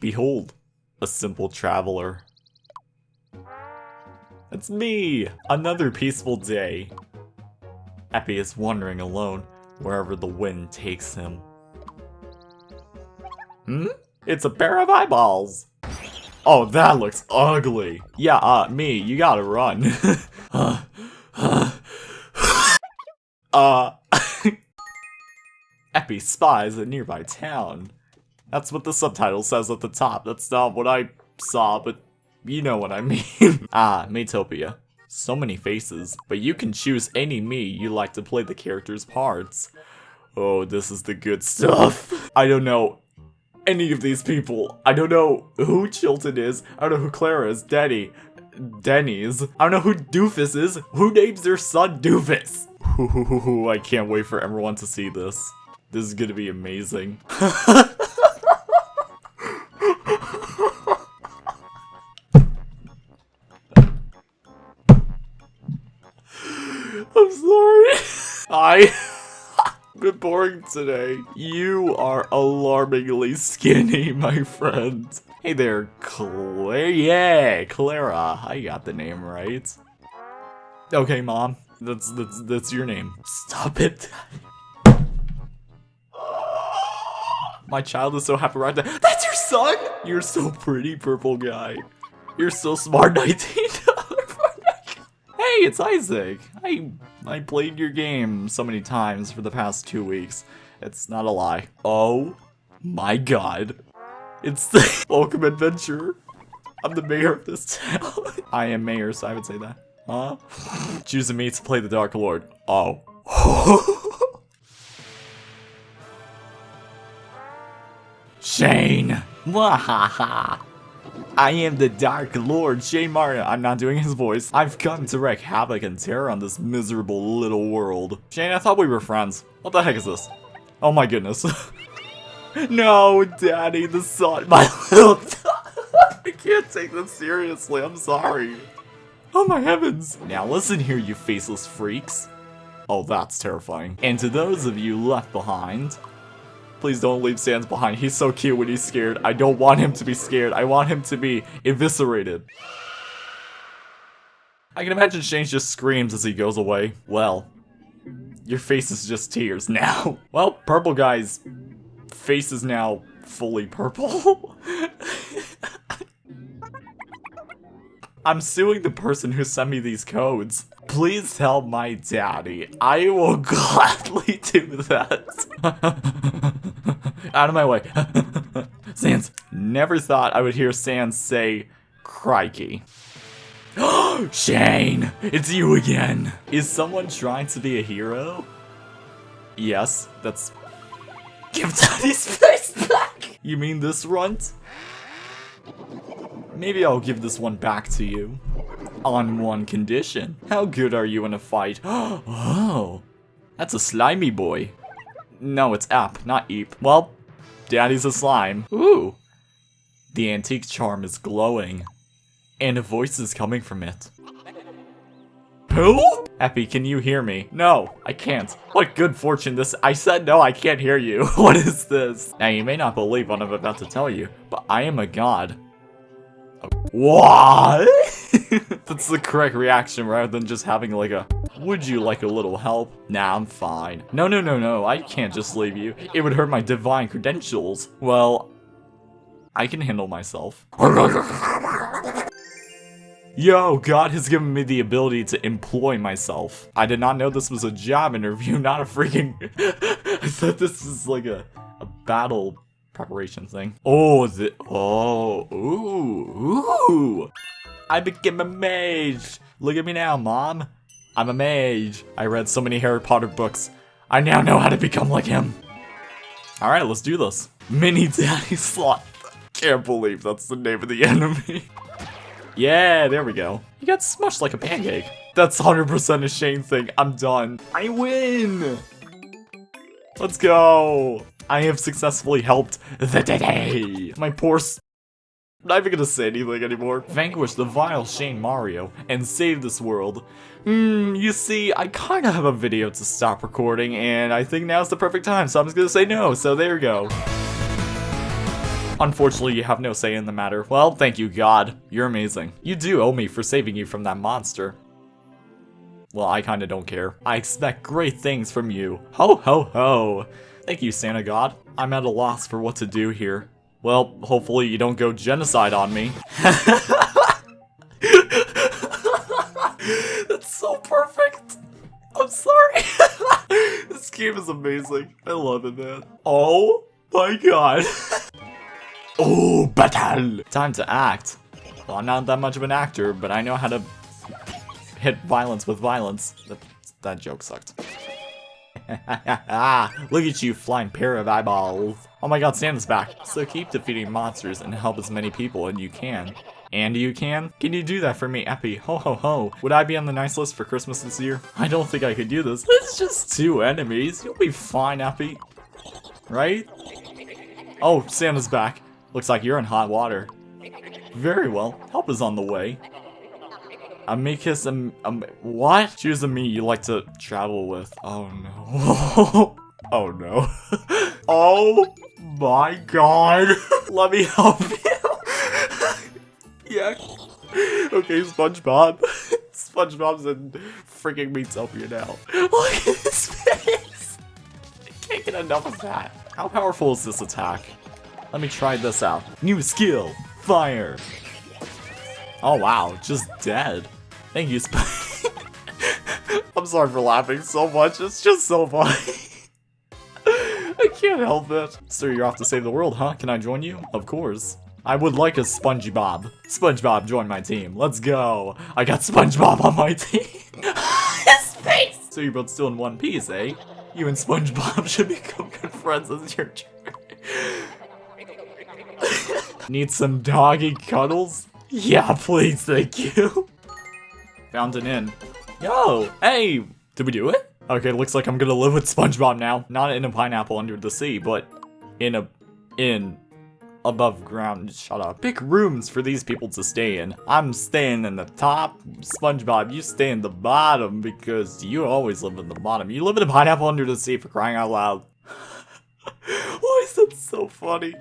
Behold, a simple traveler. It's me! Another peaceful day. Eppy is wandering alone wherever the wind takes him. Hmm? It's a pair of eyeballs! Oh, that looks ugly. Yeah, uh, me, you gotta run. uh, uh, Eppy spies a nearby town. That's what the subtitle says at the top. That's not what I saw, but you know what I mean. ah, Miitopia. So many faces, but you can choose any me you like to play the character's parts. Oh, this is the good stuff. I don't know any of these people. I don't know who Chilton is. I don't know who Clara is. Denny. Denny's. I don't know who Doofus is. Who names their son Doofus? I can't wait for everyone to see this. This is gonna be amazing. Boring today. You are alarmingly skinny, my friend. Hey there, Claire. Yeah, Clara. I got the name right. Okay, mom. That's that's that's your name. Stop it. My child is so happy right now. That's your son? You're so pretty, purple guy. You're so smart, 19 Hey, it's Isaac! I I played your game so many times for the past two weeks. It's not a lie. Oh my god. It's the Welcome Adventure. I'm the mayor of this town. I am mayor, so I would say that. Huh? Choosing me to play the Dark Lord. Oh. Shane! Wahaha! I am the Dark Lord, Shane Martin. I'm not doing his voice. I've come to wreak havoc and terror on this miserable little world. Shane, I thought we were friends. What the heck is this? Oh my goodness. no, Daddy, the sun, my little I can't take this seriously, I'm sorry. Oh my heavens. Now listen here, you faceless freaks. Oh, that's terrifying. And to those of you left behind, Please don't leave Sans behind. He's so cute when he's scared. I don't want him to be scared. I want him to be eviscerated. I can imagine Shane just screams as he goes away. Well, your face is just tears now. Well, purple guy's face is now fully purple. I'm suing the person who sent me these codes. Please tell my daddy. I will gladly do that. Out of my way. Sans. Never thought I would hear Sans say, crikey. Shane! It's you again! Is someone trying to be a hero? Yes, that's... Give Daddy's face back! You mean this runt? Maybe I'll give this one back to you. On one condition. How good are you in a fight? oh, that's a slimy boy. No, it's App, not Eep. Well, Daddy's a slime. Ooh. The antique charm is glowing. And a voice is coming from it. Pooh? Eppy, can you hear me? No, I can't. What good fortune this- I said no, I can't hear you. what is this? Now, you may not believe what I'm about to tell you, but I am a god. What? That's the correct reaction rather than just having like a, would you like a little help? Nah, I'm fine. No, no, no, no, I can't just leave you. It would hurt my divine credentials. Well, I can handle myself. Yo, God has given me the ability to employ myself. I did not know this was a job interview, not a freaking... I thought this was like a, a battle preparation thing. Oh, the oh, ooh, ooh. I became a mage. Look at me now, mom. I'm a mage. I read so many Harry Potter books. I now know how to become like him. All right, let's do this. Mini Daddy Slot. Can't believe that's the name of the enemy. yeah, there we go. You got smushed like a pancake. That's 100% a Shane thing. I'm done. I win. Let's go. I have successfully helped the day. My poor not even gonna say anything anymore. Vanquish the vile Shane Mario and save this world. Hmm, you see, I kinda have a video to stop recording, and I think now's the perfect time, so I'm just gonna say no, so there you go. Unfortunately, you have no say in the matter. Well, thank you, God. You're amazing. You do owe me for saving you from that monster. Well, I kinda don't care. I expect great things from you. Ho ho ho! Thank you, Santa God. I'm at a loss for what to do here. Well, hopefully you don't go genocide on me. That's so perfect! I'm sorry! this game is amazing. I love it, man. Oh my god. oh, battle! Time to act. Well, I'm not that much of an actor, but I know how to hit violence with violence. That, that joke sucked. Look at you, flying pair of eyeballs. Oh my god, Santa's back. So keep defeating monsters and help as many people as you can. And you can? Can you do that for me, Eppy? Ho ho ho. Would I be on the nice list for Christmas this year? I don't think I could do this. It's just two enemies. You'll be fine, Eppy. Right? Oh, Santa's back. Looks like you're in hot water. Very well. Help is on the way. Amicus, um, um, what? Choose a me you like to travel with. Oh no. oh no. oh my god. Let me help you. yeah. Okay, SpongeBob. SpongeBob's in freaking Miitopia now. Look at his face. I can't get enough of that. How powerful is this attack? Let me try this out. New skill, fire. Oh wow, just dead. Thank you, Sp I'm sorry for laughing so much, it's just so funny. I can't help it. So you're off to save the world, huh? Can I join you? Of course. I would like a SpongeBob. SpongeBob, join my team. Let's go. I got SpongeBob on my team. His face! So you're both still in one piece, eh? You and SpongeBob should become good friends as your turn. Need some doggy cuddles? Yeah, please, thank you. Found an inn. Yo, hey, did we do it? Okay, looks like I'm gonna live with SpongeBob now. Not in a pineapple under the sea, but in a, in, above ground. Shut up. Pick rooms for these people to stay in. I'm staying in the top. SpongeBob, you stay in the bottom because you always live in the bottom. You live in a pineapple under the sea for crying out loud. Why is that so funny?